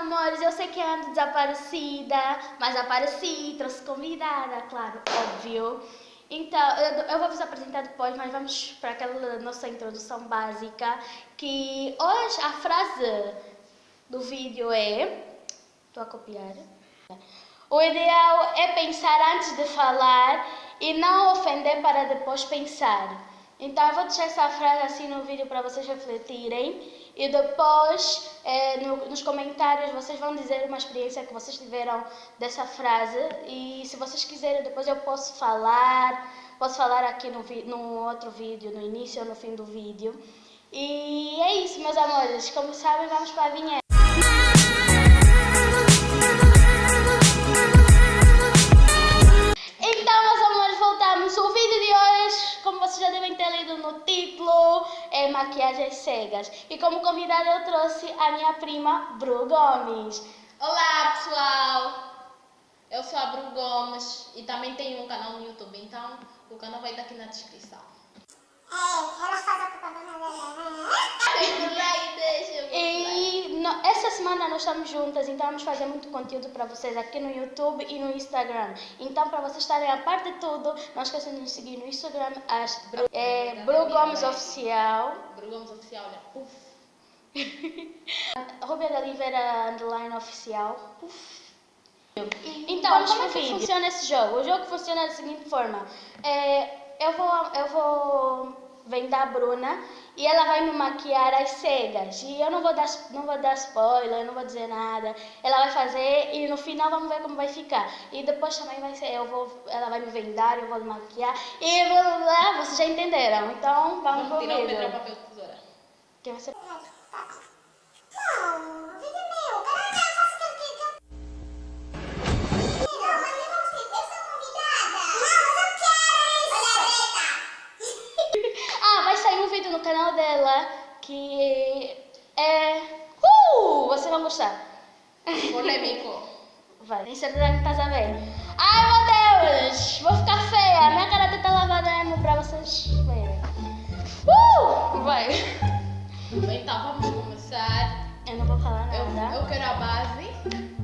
amores, eu sei que ando desaparecida, mas apareci, trouxe convidada, claro, óbvio. Então, eu, eu vou vos apresentar depois, mas vamos para aquela nossa introdução básica, que hoje a frase do vídeo é... Estou a copiar. O ideal é pensar antes de falar e não ofender para depois pensar. Então eu vou deixar essa frase assim no vídeo para vocês refletirem e depois é, no, nos comentários vocês vão dizer uma experiência que vocês tiveram dessa frase e se vocês quiserem depois eu posso falar, posso falar aqui no, no outro vídeo, no início ou no fim do vídeo. E é isso meus amores, como sabem vamos para a vinheta. É maquiagens cegas. E como convidada eu trouxe a minha prima Bru Gomes. Olá pessoal, eu sou a Bru Gomes e também tenho um canal no YouTube, então o canal vai estar aqui na descrição. Essa semana nós estamos juntas, então vamos fazer muito conteúdo para vocês aqui no YouTube e no Instagram. Então, para vocês estarem a par de tudo, não esqueçam de nos seguir no Instagram, as Bru, é, Bru Gomes Oficial. Bru Gomes Oficial, né? Uf. Rubia da Oliveira Underline Oficial. Uf. Então, como é que funciona esse jogo? O jogo funciona da seguinte forma. É, eu vou, eu vou vem da Bruna e ela vai me maquiar as cegas. E eu não vou dar, não vou dar spoiler, não vou dizer nada. Ela vai fazer e no final vamos ver como vai ficar. E depois também vai ser, eu vou, ela vai me vendar, eu vou maquiar e blá blá blá, vocês já entenderam. Então vamos, vamos pro vídeo. Pedra, papel, tesoura. Quem vai ser? Gostar. Polêmico. Vai, tem certeza que estás a ver. Ai meu Deus! Vou ficar feia! Minha cara tá lavada mesmo pra vocês verem. Uh! Vai! Então vamos começar. Eu não vou falar nada. Eu, eu quero a base.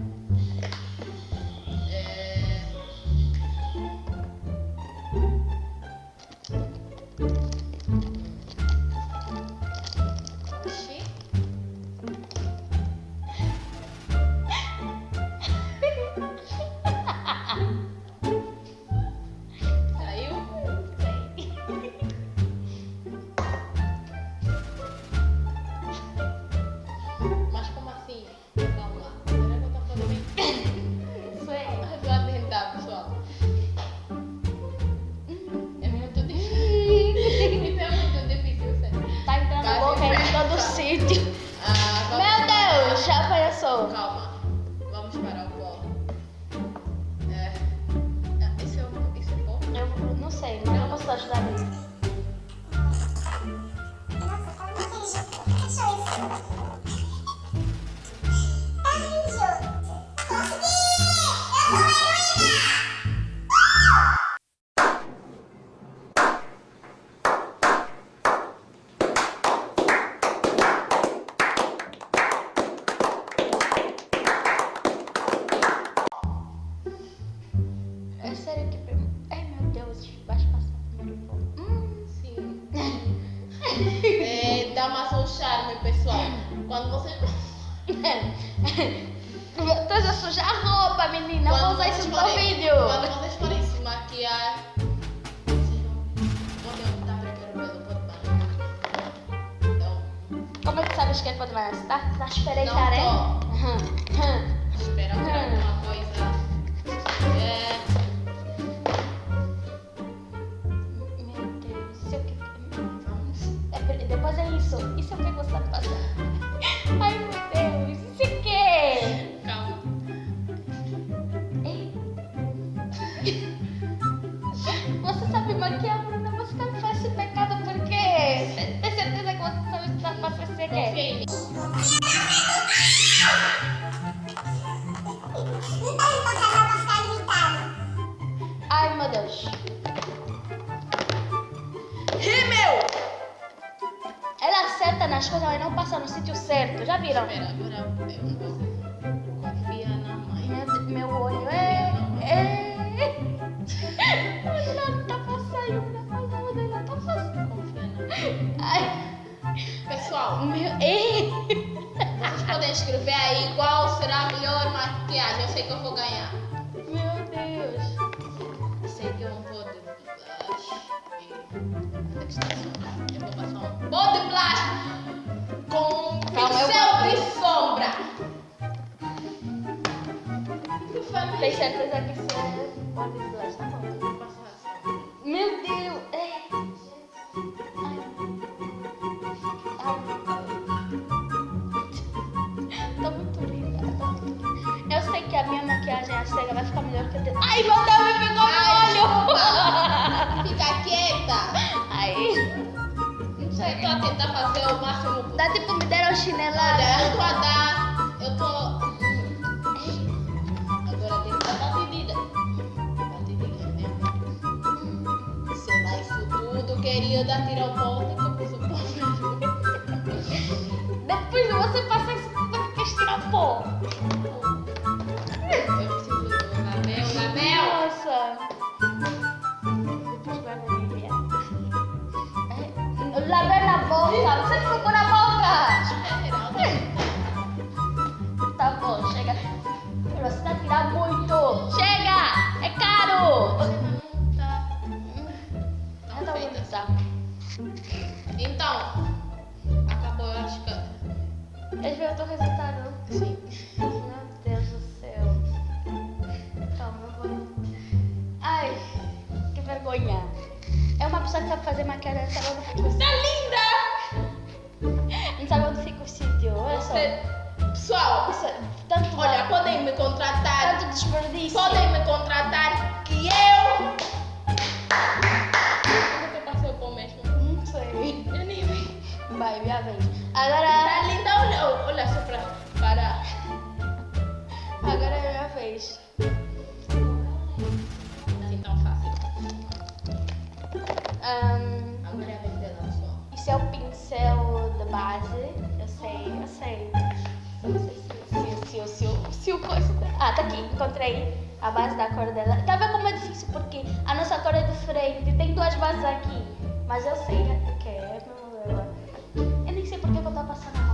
Calma. Vamos É que é pode banhar? Está tá a espreitar, é? Espera alguma coisa. viram. Espera, agora eu confia na mãe. Meu, meu olho é. é. Não tá passando, não tá passando, não tá passando. Confia na. Ai. Pessoal, meu. Ei. Vocês podem escrever aí qual será a melhor maquiagem. Eu sei que eu vou ganhar. Isso é body blush, tá bom? Tudo, querida, tirar o pó, Então, acabou, eu acho que. Eles viram o resultado. Sim. Meu Deus do céu. Calma, eu vou. Ai, que vergonha. É uma pessoa que sabe fazer maquiagem, não sabe onde fica o Tá linda! Não sabe onde fica o sítio. Olha só. Pessoal, Isso tanto, olha, podem me contratar. Minha vez. Agora, Tá linda, olha, olha só pra parar. agora é minha vez. Assim tão fácil. Ahn, Agora é a vez dela só. isso é o pincel de base. Eu sei, eu sei. Se, se, se, se, se o coisa. Ah, tá aqui. Encontrei a base da cor dela. Tá vendo como é difícil? Porque a nossa cor é diferente. Tem duas bases aqui. Mas eu sei que é dela. Eu nem sei porque que eu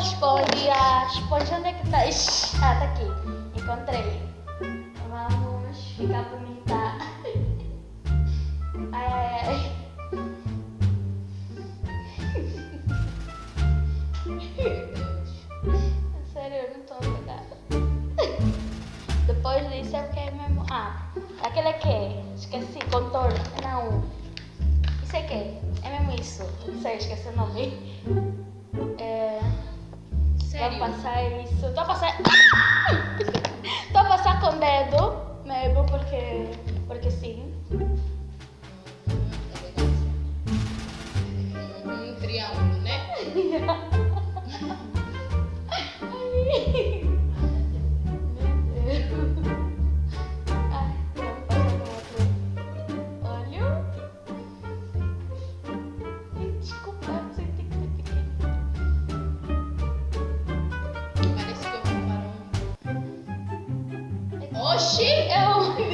Esponja, esponja, onde é que tá? Ixi, Ah, tá aqui. Encontrei. Vamos ficar bonita. Ai, ai, ai. Sério, eu não tô obrigada. Depois disso é o que é mesmo. Ah, aquele é que? Esqueci, contorno. Não. Isso é que? É mesmo isso. Não sei, esqueci o nome. Passar isso. Estou a passar.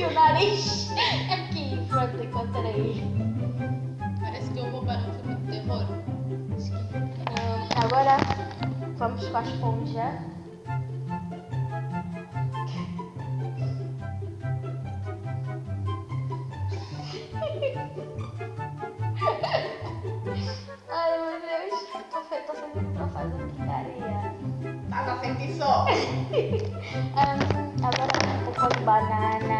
O nariz aqui, pronto, encontrei. Parece que eu vou para um filme de terror. Ahn, agora vamos com a esponja. Ai meu Deus, tô, fe- tô sentindo pra fazer porcaria. Tá a sentir só. Ahn, agora um pouco de banana.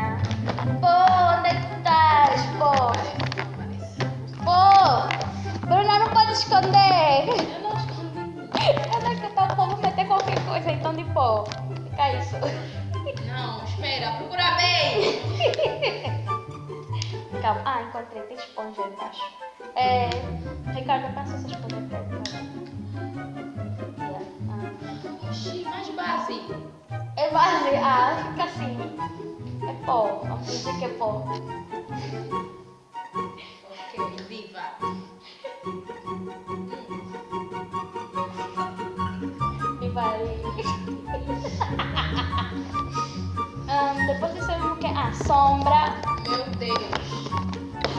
Calma. Ah, encontrei. Tem esponja embaixo. É... Ricardo, passa essa esponja pra mim. Mais base. É base. Ah, fica assim. É pó. Vamos dizer que é pó. Ah, sombra. Meu Deus.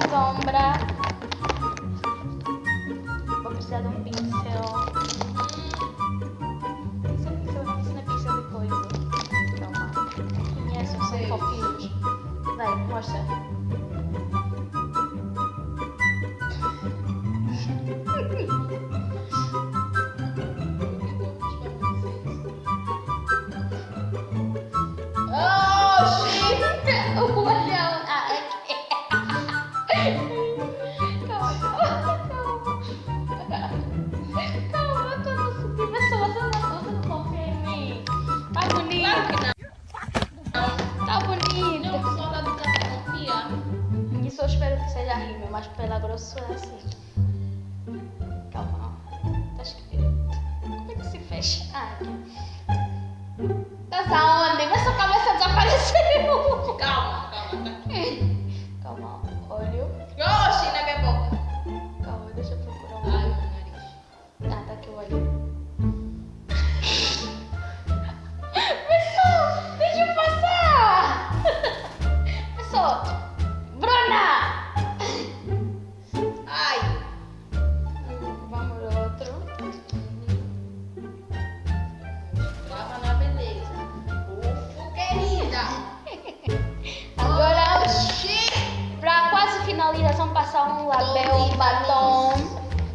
Sombra. Vou precisar de um pincel. Esse batom.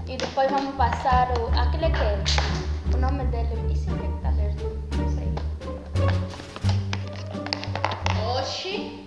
E depois vamos passar o. Aquele que é. O nome dele. Isso aqui que tá aberto. Não sei. Oxi.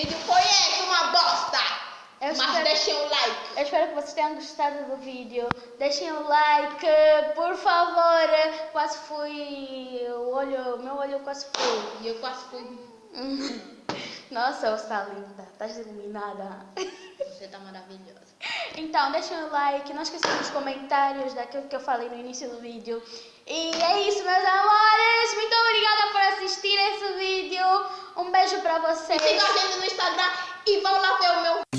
Vídeo foi esse, uma bosta! Eu Mas espero- deixem o like. Eu espero que vocês tenham gostado do vídeo. Deixem o like, por favor. Quase fui. O olho, meu olho quase foi. E eu quase fui. Nossa, você tá linda. Tá iluminada. Você tá maravilhosa. Então, deixem o like. Não esqueçam dos comentários daquilo que eu falei no início do vídeo. E é isso, meus amores. Muito obrigada por assistir esse vídeo. Um beijo pra vocês. E sigam a gente no Instagram e vão lá ver o meu